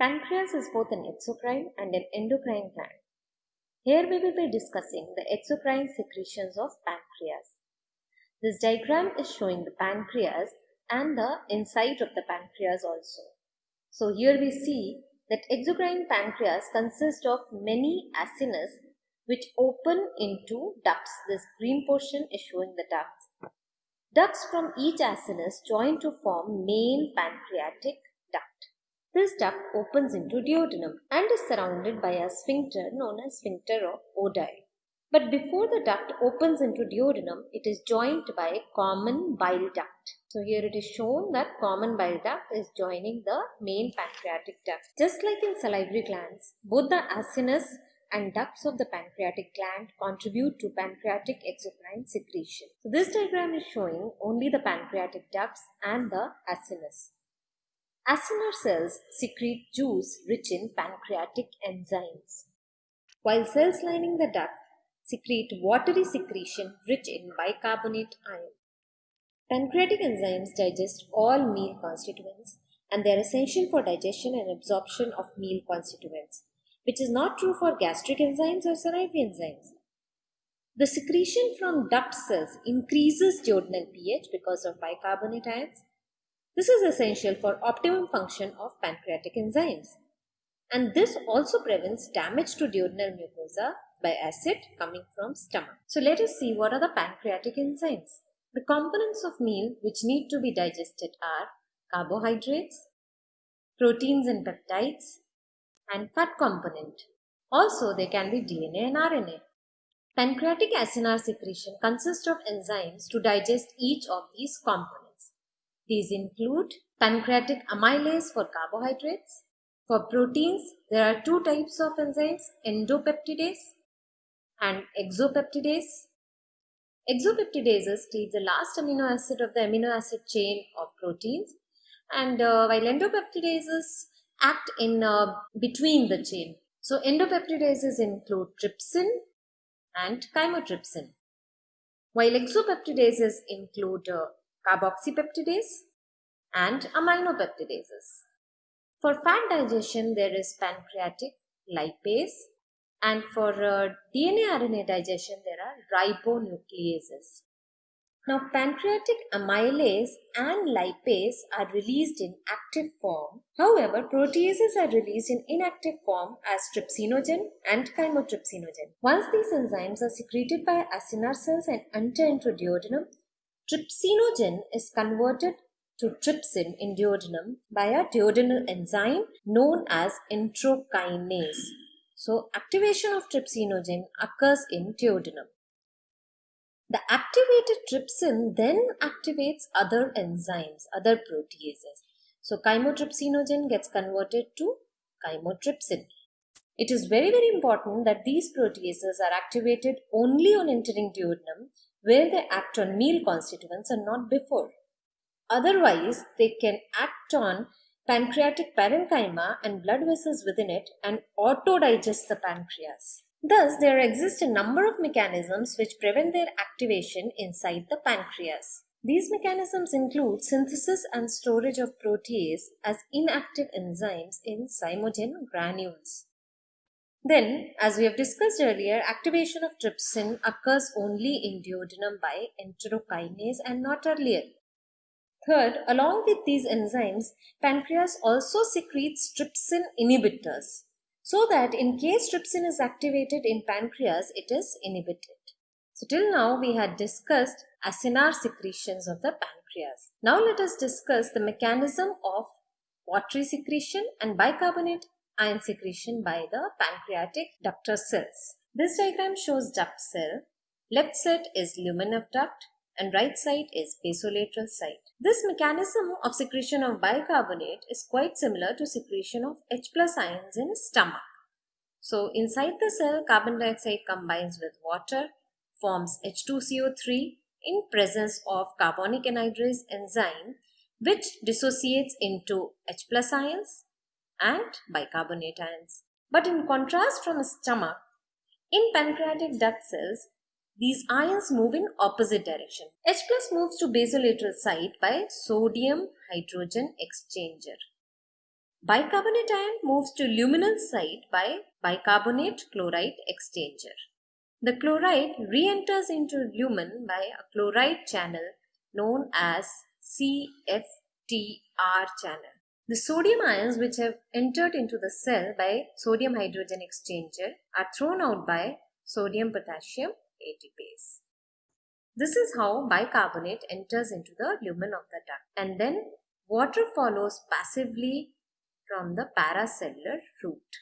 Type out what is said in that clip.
Pancreas is both an exocrine and an endocrine gland. Here we will be discussing the exocrine secretions of pancreas. This diagram is showing the pancreas and the inside of the pancreas also. So here we see that exocrine pancreas consists of many acinus which open into ducts. This green portion is showing the ducts. Ducts from each acinus join to form main pancreatic. This duct opens into duodenum and is surrounded by a sphincter known as sphincter of Oddi. But before the duct opens into duodenum, it is joined by a common bile duct. So here it is shown that common bile duct is joining the main pancreatic duct. Just like in salivary glands, both the acinus and ducts of the pancreatic gland contribute to pancreatic exocrine secretion. So this diagram is showing only the pancreatic ducts and the acinus. Acinar cells secrete juice rich in pancreatic enzymes, while cells lining the duct secrete watery secretion rich in bicarbonate ion. Pancreatic enzymes digest all meal constituents and they are essential for digestion and absorption of meal constituents, which is not true for gastric enzymes or salivary enzymes. The secretion from duct cells increases duodenal pH because of bicarbonate ions this is essential for optimum function of pancreatic enzymes. And this also prevents damage to duodenal mucosa by acid coming from stomach. So let us see what are the pancreatic enzymes. The components of meal which need to be digested are carbohydrates, proteins and peptides, and fat component. Also, there can be DNA and RNA. Pancreatic acinar secretion consists of enzymes to digest each of these components. These include pancreatic amylase for carbohydrates. For proteins, there are two types of enzymes, endopeptidase and exopeptidase. Exopeptidases cleave the last amino acid of the amino acid chain of proteins and uh, while endopeptidases act in uh, between the chain. So endopeptidases include trypsin and chymotrypsin, while exopeptidases include uh, carboxypeptidase, and aminopeptidases. For fat digestion, there is pancreatic lipase, and for uh, DNA RNA digestion, there are ribonucleases. Now, pancreatic amylase and lipase are released in active form. However, proteases are released in inactive form as trypsinogen and chymotrypsinogen. Once these enzymes are secreted by acinar cells and enter into duodenum, Trypsinogen is converted to trypsin in duodenum by a duodenal enzyme known as enterokinase. So, activation of trypsinogen occurs in duodenum. The activated trypsin then activates other enzymes, other proteases. So, chymotrypsinogen gets converted to chymotrypsin. It is very very important that these proteases are activated only on entering duodenum where they act on meal constituents and not before. Otherwise, they can act on pancreatic parenchyma and blood vessels within it and auto-digest the pancreas. Thus, there exist a number of mechanisms which prevent their activation inside the pancreas. These mechanisms include synthesis and storage of protease as inactive enzymes in zymogen granules. Then, as we have discussed earlier, activation of trypsin occurs only in duodenum by enterokinase and not earlier. Third, along with these enzymes, pancreas also secretes trypsin inhibitors so that in case trypsin is activated in pancreas, it is inhibited. So till now we had discussed acinar secretions of the pancreas. Now let us discuss the mechanism of watery secretion and bicarbonate ion secretion by the pancreatic ductal cells. This diagram shows duct cell. Left side is lumen of duct and right side is basolateral side. This mechanism of secretion of bicarbonate is quite similar to secretion of H plus ions in stomach. So inside the cell, carbon dioxide combines with water, forms H2CO3 in presence of carbonic anhydrase enzyme which dissociates into H plus ions and bicarbonate ions. But in contrast from stomach, in pancreatic duct cells, these ions move in opposite direction. H plus moves to basolateral site by sodium hydrogen exchanger. Bicarbonate ion moves to luminal site by bicarbonate chloride exchanger. The chloride re-enters into lumen by a chloride channel known as CFTR channel. The sodium ions which have entered into the cell by sodium hydrogen exchanger are thrown out by sodium potassium ATPase. This is how bicarbonate enters into the lumen of the duct and then water follows passively from the paracellular route.